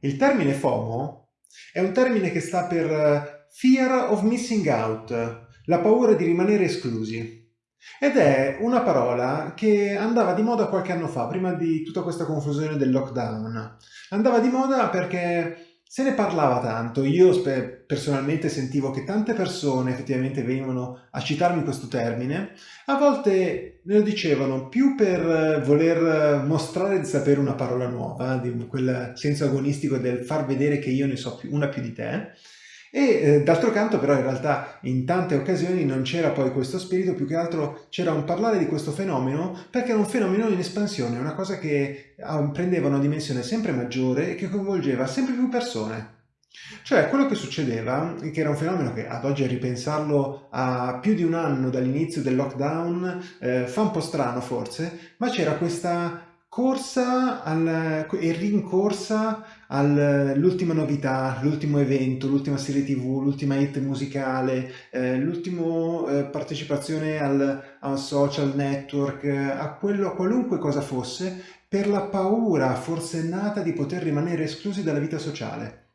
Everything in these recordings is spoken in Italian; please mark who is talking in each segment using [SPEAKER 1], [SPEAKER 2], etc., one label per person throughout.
[SPEAKER 1] Il termine FOMO è un termine che sta per eh, Fear of Missing Out, la paura di rimanere esclusi. Ed è una parola che andava di moda qualche anno fa, prima di tutta questa confusione del lockdown. Andava di moda perché se ne parlava tanto, io personalmente sentivo che tante persone effettivamente venivano a citarmi questo termine, a volte me lo dicevano più per voler mostrare di sapere una parola nuova, quel senso agonistico del far vedere che io ne so più, una più di te, e eh, d'altro canto però in realtà in tante occasioni non c'era poi questo spirito, più che altro c'era un parlare di questo fenomeno perché era un fenomeno in espansione, una cosa che ah, prendeva una dimensione sempre maggiore e che coinvolgeva sempre più persone. Cioè quello che succedeva, che era un fenomeno che ad oggi a ripensarlo a più di un anno dall'inizio del lockdown eh, fa un po' strano forse, ma c'era questa corsa al, e rincorsa all'ultima novità, l'ultimo evento, l'ultima serie tv, l'ultima hit musicale, eh, l'ultima eh, partecipazione al, al, social network, a, quello, a qualunque cosa fosse, per la paura forsennata di poter rimanere esclusi dalla vita sociale.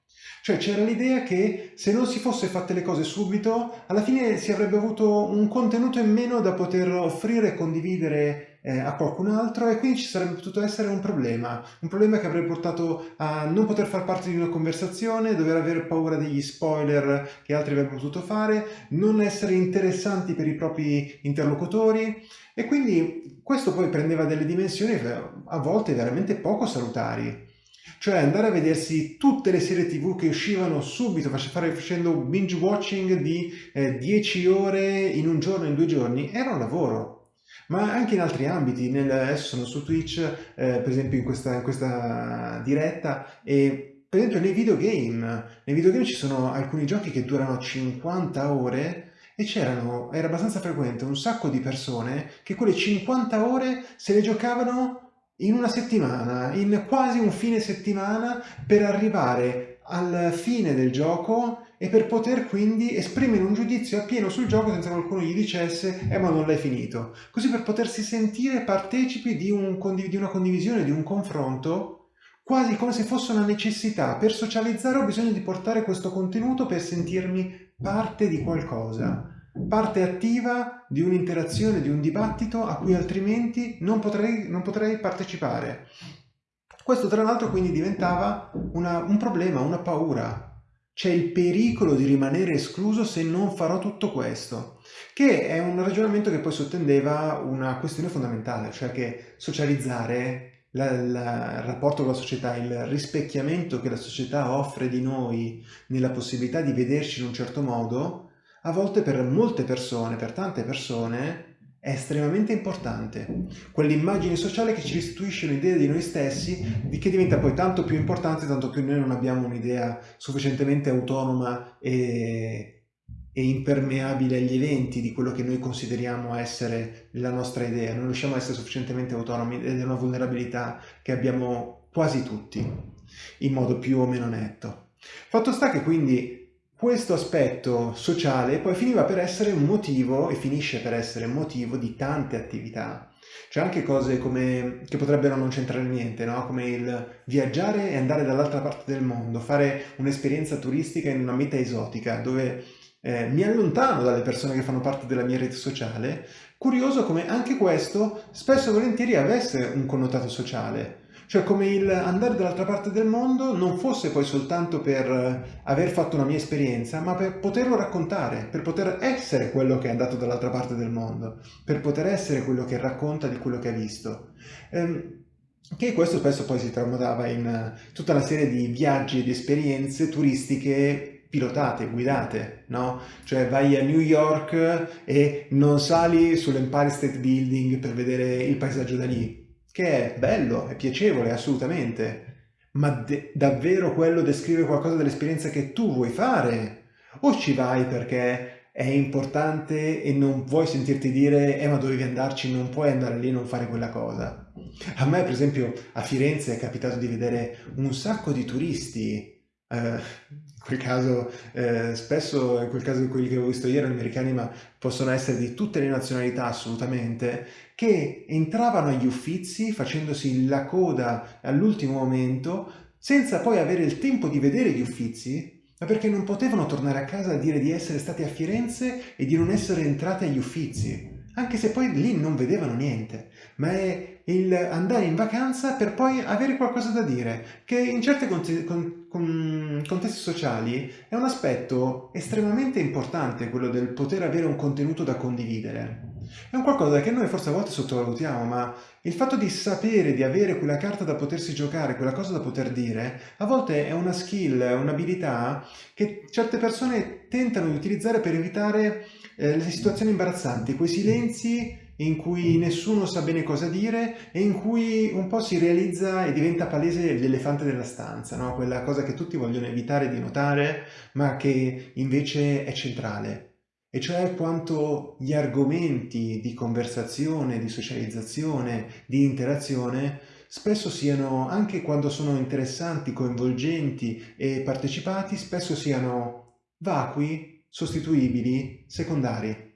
[SPEAKER 1] Cioè c'era l'idea che se non si fosse fatte le cose subito, alla fine si avrebbe avuto un contenuto in meno da poter offrire e condividere eh, a qualcun altro e quindi ci sarebbe potuto essere un problema, un problema che avrebbe portato a non poter far parte di una conversazione, dover avere paura degli spoiler che altri avrebbero potuto fare, non essere interessanti per i propri interlocutori e quindi questo poi prendeva delle dimensioni a volte veramente poco salutari. Cioè andare a vedersi tutte le serie tv che uscivano subito facendo binge watching di eh, 10 ore in un giorno, in due giorni, era un lavoro. Ma anche in altri ambiti, nel, adesso sono su Twitch, eh, per esempio in questa, in questa diretta, e per esempio nei videogame, nei videogame ci sono alcuni giochi che durano 50 ore e c'erano, era abbastanza frequente, un sacco di persone che quelle 50 ore se le giocavano in una settimana, in quasi un fine settimana, per arrivare al fine del gioco e per poter quindi esprimere un giudizio appieno sul gioco senza che qualcuno gli dicesse eh ma non l'hai finito. Così per potersi sentire partecipi di, un, di una condivisione, di un confronto, quasi come se fosse una necessità. Per socializzare ho bisogno di portare questo contenuto per sentirmi parte di qualcosa parte attiva di un'interazione, di un dibattito a cui altrimenti non potrei, non potrei partecipare. Questo tra l'altro quindi diventava una, un problema, una paura. C'è il pericolo di rimanere escluso se non farò tutto questo, che è un ragionamento che poi sottendeva una questione fondamentale, cioè che socializzare la, la, il rapporto con la società, il rispecchiamento che la società offre di noi nella possibilità di vederci in un certo modo, a volte per molte persone, per tante persone, è estremamente importante. Quell'immagine sociale che ci restituisce un'idea di noi stessi, di che diventa poi tanto più importante, tanto più noi non abbiamo un'idea sufficientemente autonoma e, e, impermeabile agli eventi di quello che noi consideriamo essere la nostra idea. Non riusciamo a essere sufficientemente autonomi ed è una vulnerabilità che abbiamo quasi tutti, in modo più o meno netto. Fatto sta che quindi questo aspetto sociale poi finiva per essere un motivo e finisce per essere un motivo di tante attività. C'è anche cose come, che potrebbero non c'entrare niente, no? come il viaggiare e andare dall'altra parte del mondo, fare un'esperienza turistica in una meta esotica dove eh, mi allontano dalle persone che fanno parte della mia rete sociale. Curioso come anche questo spesso e volentieri avesse un connotato sociale. Cioè come il andare dall'altra parte del mondo non fosse poi soltanto per eh, aver fatto una mia esperienza, ma per poterlo raccontare, per poter essere quello che è andato dall'altra parte del mondo, per poter essere quello che racconta di quello che ha visto. Ehm, che questo spesso poi si tramutava in eh, tutta una serie di viaggi e di esperienze turistiche pilotate, guidate, no? Cioè vai a New York e non sali sull'Empire State Building per vedere il paesaggio da lì, che è bello, è piacevole, assolutamente, ma davvero quello descrive qualcosa dell'esperienza che tu vuoi fare? O ci vai perché è importante e non vuoi sentirti dire eh ma dovevi andarci, non puoi andare lì e non fare quella cosa? A me per esempio a Firenze è capitato di vedere un sacco di turisti eh, quel caso, eh, spesso in quel caso quelli che ho visto ieri, americani, ma possono essere di tutte le nazionalità assolutamente, che entravano agli uffizi facendosi la coda all'ultimo momento, senza poi avere il tempo di vedere gli Uffizi, ma perché non potevano tornare a casa a dire di essere stati a Firenze e di non essere entrati agli Uffizi, anche se poi lì non vedevano niente, ma è il andare in vacanza per poi avere qualcosa da dire, che in certi contesti sociali è un aspetto estremamente importante, quello del poter avere un contenuto da condividere. È un qualcosa che noi forse a volte sottovalutiamo, ma il fatto di sapere, di avere quella carta da potersi giocare, quella cosa da poter dire, a volte è una skill, un'abilità che certe persone tentano di utilizzare per evitare eh, le situazioni imbarazzanti, quei silenzi in cui nessuno sa bene cosa dire e in cui un po' si realizza e diventa palese l'elefante della stanza, no? quella cosa che tutti vogliono evitare di notare ma che invece è centrale e cioè quanto gli argomenti di conversazione, di socializzazione, di interazione spesso siano, anche quando sono interessanti, coinvolgenti e partecipati, spesso siano vacui, sostituibili, secondari.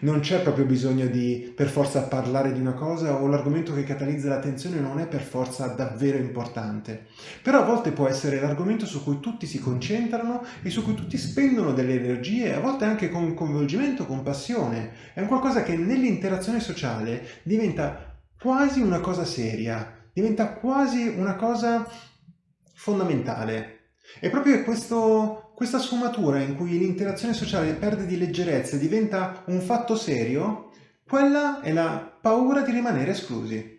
[SPEAKER 1] Non c'è proprio bisogno di per forza parlare di una cosa o l'argomento che catalizza l'attenzione non è per forza davvero importante. Però a volte può essere l'argomento su cui tutti si concentrano e su cui tutti spendono delle energie, a volte anche con coinvolgimento, con passione. È un qualcosa che nell'interazione sociale diventa quasi una cosa seria, diventa quasi una cosa fondamentale. E proprio questo, questa sfumatura in cui l'interazione sociale perde di leggerezza e diventa un fatto serio, quella è la paura di rimanere esclusi.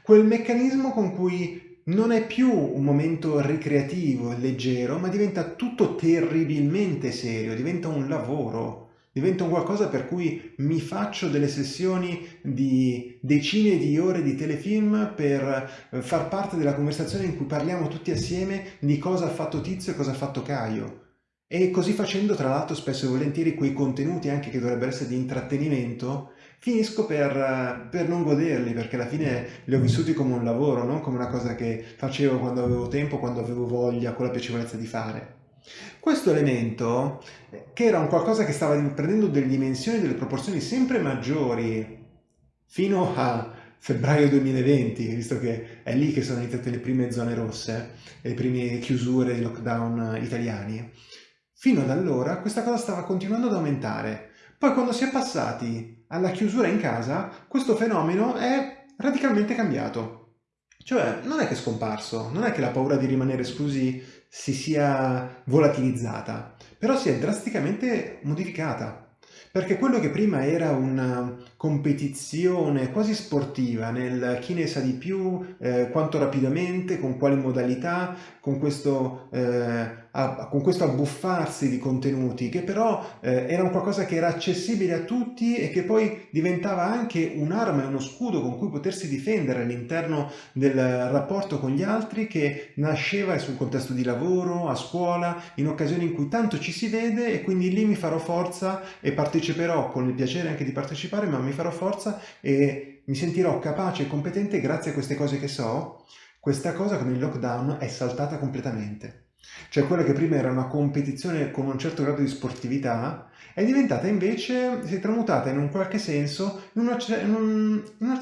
[SPEAKER 1] Quel meccanismo con cui non è più un momento ricreativo e leggero, ma diventa tutto terribilmente serio, diventa un lavoro, diventa un qualcosa per cui mi faccio delle sessioni di decine di ore di telefilm per eh, far parte della conversazione in cui parliamo tutti assieme di cosa ha fatto Tizio e cosa ha fatto Caio e così facendo, tra l'altro, spesso e volentieri quei contenuti anche che dovrebbero essere di intrattenimento, finisco per, per, non goderli, perché alla fine li ho vissuti come un lavoro, non come una cosa che facevo quando avevo tempo, quando avevo voglia, con la piacevolezza di fare. Questo elemento, che era un qualcosa che stava prendendo delle dimensioni, delle proporzioni sempre maggiori, fino a febbraio 2020, visto che è lì che sono iniziate le prime zone rosse, le prime chiusure, i lockdown italiani, Fino ad allora questa cosa stava continuando ad aumentare. Poi quando si è passati alla chiusura in casa, questo fenomeno è radicalmente cambiato. Cioè, non è che è scomparso, non è che la paura di rimanere esclusi si sia volatilizzata, però si è drasticamente modificata perché quello che prima era una competizione quasi sportiva nel chi ne sa di più, eh, quanto rapidamente, con quali modalità, con questo, eh, a, con questo abbuffarsi di contenuti, che però eh, era un qualcosa che era accessibile a tutti e che poi diventava anche un'arma e uno scudo con cui potersi difendere all'interno del rapporto con gli altri, che nasceva sul contesto di lavoro, a scuola, in occasioni in cui tanto ci si vede e quindi lì mi farò forza e parteciperò con il piacere anche di partecipare, ma mi farò forza e mi sentirò capace e competente grazie a queste cose che so, questa cosa con il lockdown è saltata completamente. Cioè quella che prima era una competizione con un certo grado di sportività è diventata invece, si è tramutata in un qualche senso in una, in un, in una,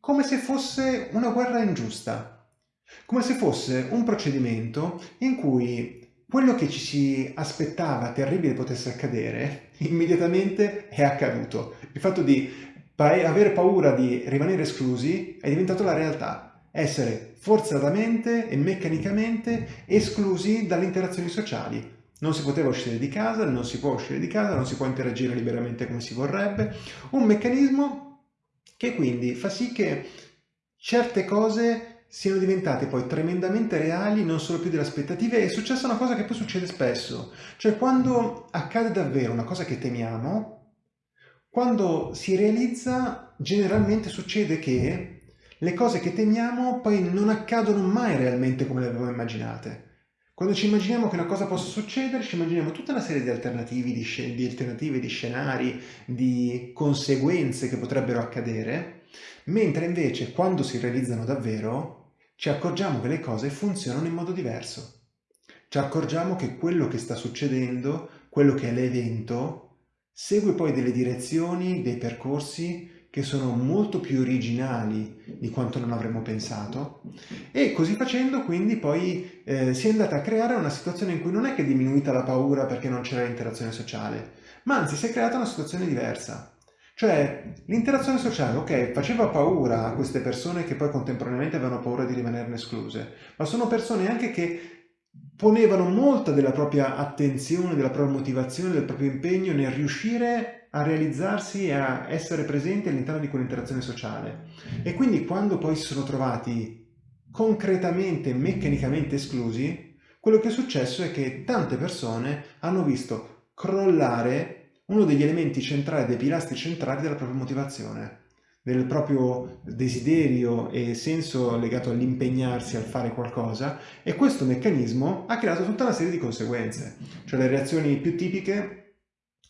[SPEAKER 1] come se fosse una guerra ingiusta, come se fosse un procedimento in cui quello che ci si aspettava terribile potesse accadere, immediatamente è accaduto. Il fatto di avere paura di rimanere esclusi è diventato la realtà. Essere forzatamente e meccanicamente esclusi dalle interazioni sociali. Non si poteva uscire di casa, non si può uscire di casa, non si può interagire liberamente come si vorrebbe. Un meccanismo che quindi fa sì che certe cose siano diventate poi tremendamente reali, non solo più delle aspettative, è successa una cosa che poi succede spesso, cioè quando accade davvero una cosa che temiamo, quando si realizza generalmente succede che le cose che temiamo poi non accadono mai realmente come le avevamo immaginate. Quando ci immaginiamo che una cosa possa succedere, ci immaginiamo tutta una serie di alternativi, di, di alternative, di scenari, di conseguenze che potrebbero accadere, mentre invece quando si realizzano davvero ci accorgiamo che le cose funzionano in modo diverso. Ci accorgiamo che quello che sta succedendo, quello che è l'evento, segue poi delle direzioni, dei percorsi che sono molto più originali di quanto non avremmo pensato e così facendo quindi poi eh, si è andata a creare una situazione in cui non è che è diminuita la paura perché non c'era l'interazione sociale, ma anzi si è creata una situazione diversa. Cioè, l'interazione sociale, ok, faceva paura a queste persone che poi contemporaneamente avevano paura di rimanerne escluse, ma sono persone anche che ponevano molta della propria attenzione, della propria motivazione, del proprio impegno nel riuscire a realizzarsi e a essere presenti all'interno di quell'interazione sociale. E quindi quando poi si sono trovati concretamente, meccanicamente esclusi, quello che è successo è che tante persone hanno visto crollare uno degli elementi centrali, dei pilastri centrali della propria motivazione, del proprio desiderio e senso legato all'impegnarsi, al fare qualcosa e questo meccanismo ha creato tutta una serie di conseguenze, cioè le reazioni più tipiche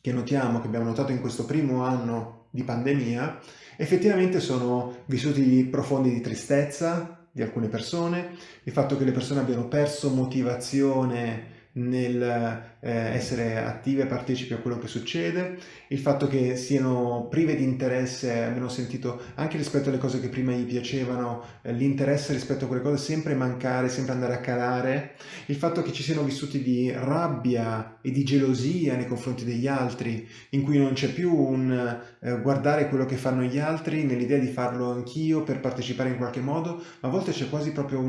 [SPEAKER 1] che notiamo, che abbiamo notato in questo primo anno di pandemia, effettivamente sono vissuti profondi di tristezza di alcune persone, il fatto che le persone abbiano perso motivazione nel eh, essere attive e partecipi a quello che succede, il fatto che siano prive di interesse, abbiamo sentito anche rispetto alle cose che prima gli piacevano, eh, l'interesse rispetto a quelle cose sempre mancare, sempre andare a calare, il fatto che ci siano vissuti di rabbia e di gelosia nei confronti degli altri, in cui non c'è più un eh, guardare quello che fanno gli altri nell'idea di farlo anch'io per partecipare in qualche modo, ma a volte c'è quasi proprio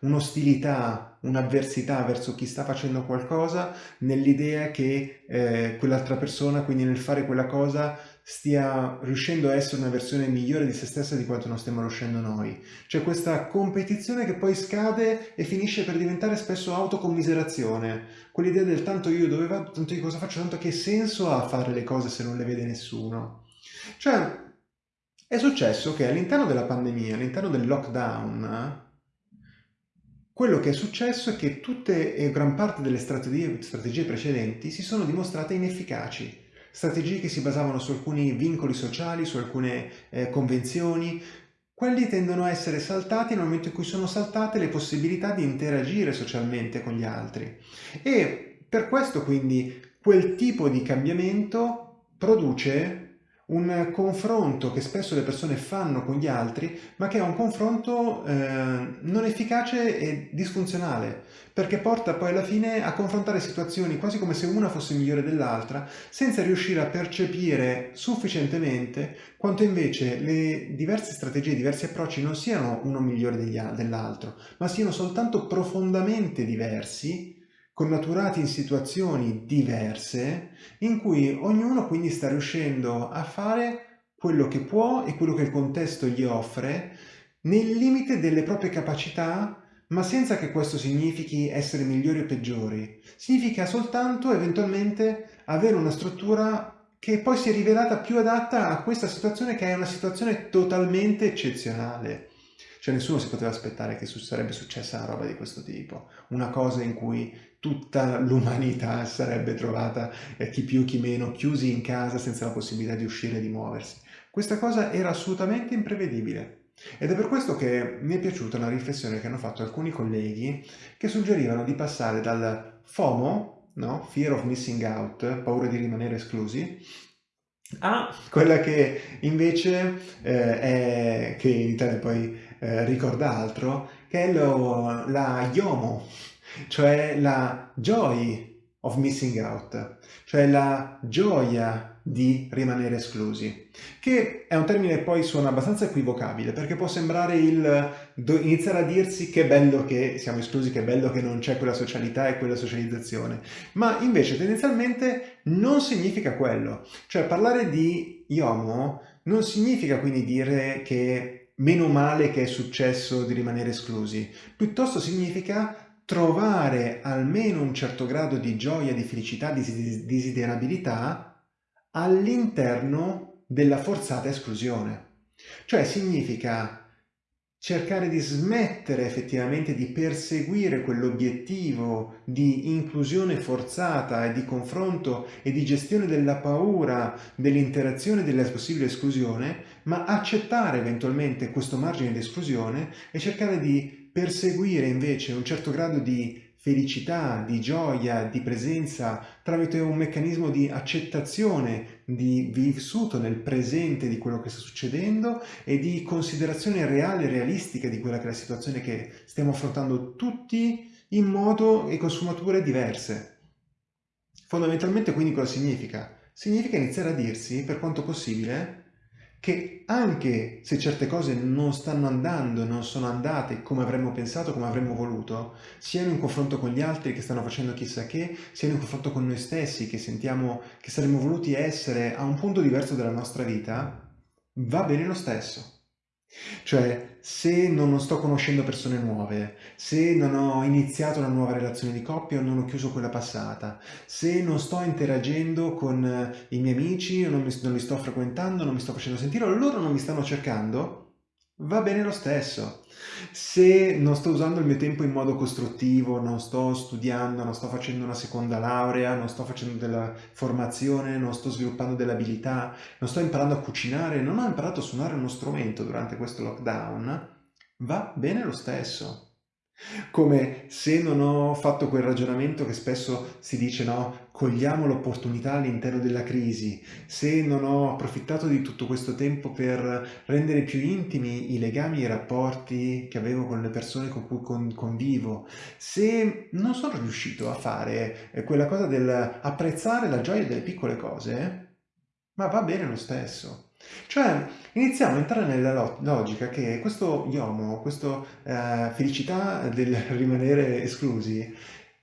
[SPEAKER 1] un'ostilità un'avversità verso chi sta facendo qualcosa nell'idea che eh, quell'altra persona, quindi nel fare quella cosa, stia riuscendo a essere una versione migliore di se stessa di quanto non stiamo riuscendo noi. C'è questa competizione che poi scade e finisce per diventare spesso autocommiserazione, quell'idea del tanto io dove vado, tanto io cosa faccio, tanto che senso ha fare le cose se non le vede nessuno. Cioè, è successo che all'interno della pandemia, all'interno del lockdown, quello che è successo è che tutte e gran parte delle strategie, strategie precedenti si sono dimostrate inefficaci. Strategie che si basavano su alcuni vincoli sociali, su alcune eh, convenzioni, quelli tendono a essere saltati nel momento in cui sono saltate le possibilità di interagire socialmente con gli altri. E per questo quindi quel tipo di cambiamento produce un confronto che spesso le persone fanno con gli altri, ma che è un confronto eh, non efficace e disfunzionale, perché porta poi alla fine a confrontare situazioni quasi come se una fosse migliore dell'altra, senza riuscire a percepire sufficientemente quanto invece le diverse strategie, i diversi approcci non siano uno migliore dell'altro, ma siano soltanto profondamente diversi connaturati in situazioni diverse in cui ognuno quindi sta riuscendo a fare quello che può e quello che il contesto gli offre nel limite delle proprie capacità ma senza che questo significhi essere migliori o peggiori. Significa soltanto eventualmente avere una struttura che poi si è rivelata più adatta a questa situazione che è una situazione totalmente eccezionale. Cioè nessuno si poteva aspettare che sarebbe successa una roba di questo tipo, una cosa in cui tutta l'umanità sarebbe trovata, eh, chi più chi meno, chiusi in casa senza la possibilità di uscire e di muoversi. Questa cosa era assolutamente imprevedibile. Ed è per questo che mi è piaciuta una riflessione che hanno fatto alcuni colleghi che suggerivano di passare dal FOMO, no? Fear of Missing Out, paura di rimanere esclusi, a quella che invece eh, è, che in Italia poi eh, ricorda altro, che è lo, la YOMO, cioè la joy of missing out, cioè la gioia di rimanere esclusi, che è un termine che poi suona abbastanza equivocabile perché può sembrare il iniziare a dirsi che bello che siamo esclusi, che bello che non c'è quella socialità e quella socializzazione, ma invece tendenzialmente non significa quello, cioè parlare di IOMO non significa quindi dire che meno male che è successo di rimanere esclusi, piuttosto significa trovare almeno un certo grado di gioia, di felicità, di desiderabilità all'interno della forzata esclusione. Cioè significa cercare di smettere effettivamente di perseguire quell'obiettivo di inclusione forzata e di confronto e di gestione della paura, dell'interazione della possibile esclusione, ma accettare eventualmente questo margine di esclusione e cercare di perseguire invece un certo grado di felicità, di gioia, di presenza, tramite un meccanismo di accettazione di vissuto nel presente di quello che sta succedendo e di considerazione reale e realistica di quella che è la situazione che stiamo affrontando tutti in modo e con sfumature diverse. Fondamentalmente quindi cosa significa? Significa iniziare a dirsi, per quanto possibile, che anche se certe cose non stanno andando, non sono andate come avremmo pensato, come avremmo voluto, siano in confronto con gli altri che stanno facendo chissà che, siano in confronto con noi stessi che sentiamo che saremmo voluti essere a un punto diverso della nostra vita, va bene lo stesso. Cioè, se non sto conoscendo persone nuove, se non ho iniziato una nuova relazione di coppia o non ho chiuso quella passata, se non sto interagendo con eh, i miei amici, non, mi, non li sto frequentando, non mi sto facendo sentire, o loro non mi stanno cercando, va bene lo stesso. Se non sto usando il mio tempo in modo costruttivo, non sto studiando, non sto facendo una seconda laurea, non sto facendo della formazione, non sto sviluppando delle abilità, non sto imparando a cucinare, non ho imparato a suonare uno strumento durante questo lockdown, va bene lo stesso. Come se non ho fatto quel ragionamento che spesso si dice, no, cogliamo l'opportunità all'interno della crisi, se non ho approfittato di tutto questo tempo per rendere più intimi i legami e i rapporti che avevo con le persone con cui convivo, se non sono riuscito a fare eh, quella cosa del apprezzare la gioia delle piccole cose, ma va bene lo stesso. Cioè, iniziamo a entrare nella logica che questo yomo, questa eh, felicità del rimanere esclusi,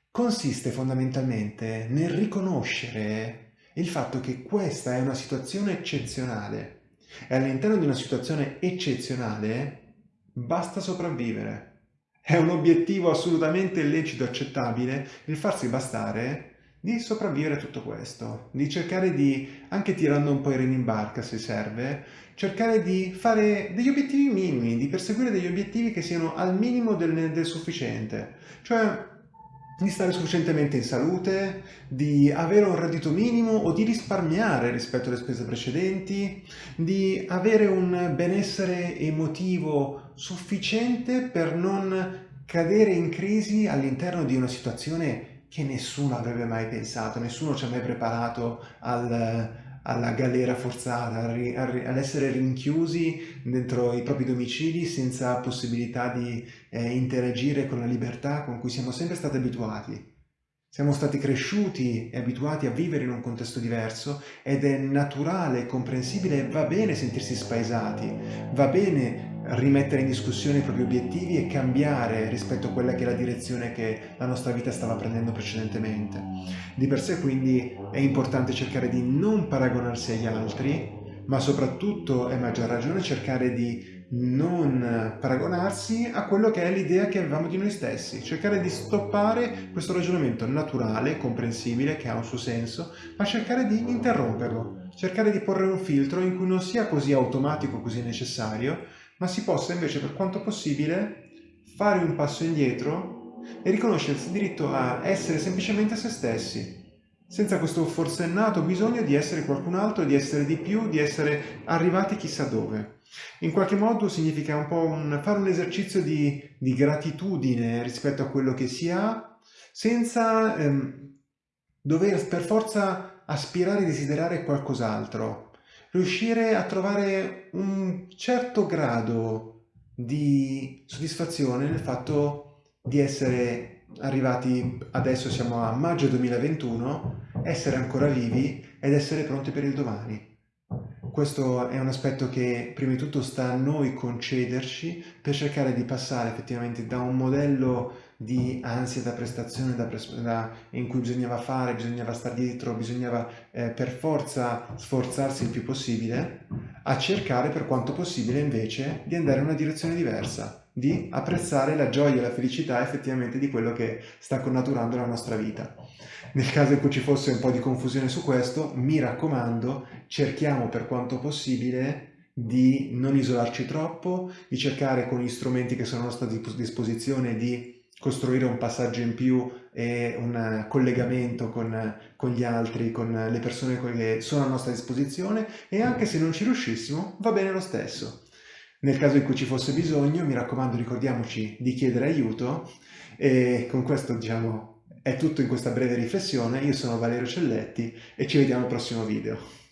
[SPEAKER 1] consiste fondamentalmente nel riconoscere il fatto che questa è una situazione eccezionale e all'interno di una situazione eccezionale basta sopravvivere. È un obiettivo assolutamente lecito accettabile il farsi bastare di sopravvivere a tutto questo, di cercare di, anche tirando un po' i remi in barca se serve, cercare di fare degli obiettivi minimi, di perseguire degli obiettivi che siano al minimo del, del sufficiente. Cioè, di stare sufficientemente in salute, di avere un reddito minimo o di risparmiare rispetto alle spese precedenti, di avere un benessere emotivo sufficiente per non cadere in crisi all'interno di una situazione che nessuno avrebbe mai pensato, nessuno ci ha mai preparato al, alla galera forzata, all'essere rinchiusi dentro i propri domicili senza possibilità di eh, interagire con la libertà con cui siamo sempre stati abituati. Siamo stati cresciuti e abituati a vivere in un contesto diverso ed è naturale e comprensibile, va bene sentirsi spaesati, va bene rimettere in discussione i propri obiettivi e cambiare rispetto a quella che è la direzione che la nostra vita stava prendendo precedentemente. Di per sé quindi è importante cercare di non paragonarsi agli altri, ma soprattutto, è maggior ragione, cercare di non paragonarsi a quello che è l'idea che avevamo di noi stessi, cercare di stoppare questo ragionamento naturale, comprensibile, che ha un suo senso, ma cercare di interromperlo, cercare di porre un filtro in cui non sia così automatico, così necessario, ma si possa invece per quanto possibile fare un passo indietro e riconoscersi il diritto a essere semplicemente se stessi, senza questo forsennato bisogno di essere qualcun altro, di essere di più, di essere arrivati chissà dove. In qualche modo significa un po' un, fare un esercizio di, di, gratitudine rispetto a quello che si ha, senza ehm, dover per forza aspirare e desiderare qualcos'altro, riuscire a trovare un certo grado di soddisfazione nel fatto di essere arrivati, adesso siamo a maggio 2021, essere ancora vivi ed essere pronti per il domani. Questo è un aspetto che prima di tutto sta a noi concederci per cercare di passare effettivamente da un modello di ansia da prestazione da da, in cui bisognava fare, bisognava stare dietro, bisognava eh, per forza sforzarsi il più possibile, a cercare per quanto possibile invece di andare in una direzione diversa, di apprezzare la gioia e la felicità effettivamente di quello che sta connaturando la nostra vita. Nel caso in cui ci fosse un po' di confusione su questo, mi raccomando, cerchiamo per quanto possibile di non isolarci troppo, di cercare con gli strumenti che sono a nostra disposizione di costruire un passaggio in più e un collegamento con, con, gli altri, con le persone che sono a nostra disposizione e anche se non ci riuscissimo va bene lo stesso. Nel caso in cui ci fosse bisogno, mi raccomando, ricordiamoci di chiedere aiuto e con questo, diciamo, è tutto in questa breve riflessione. Io sono Valerio Celletti e ci vediamo al prossimo video.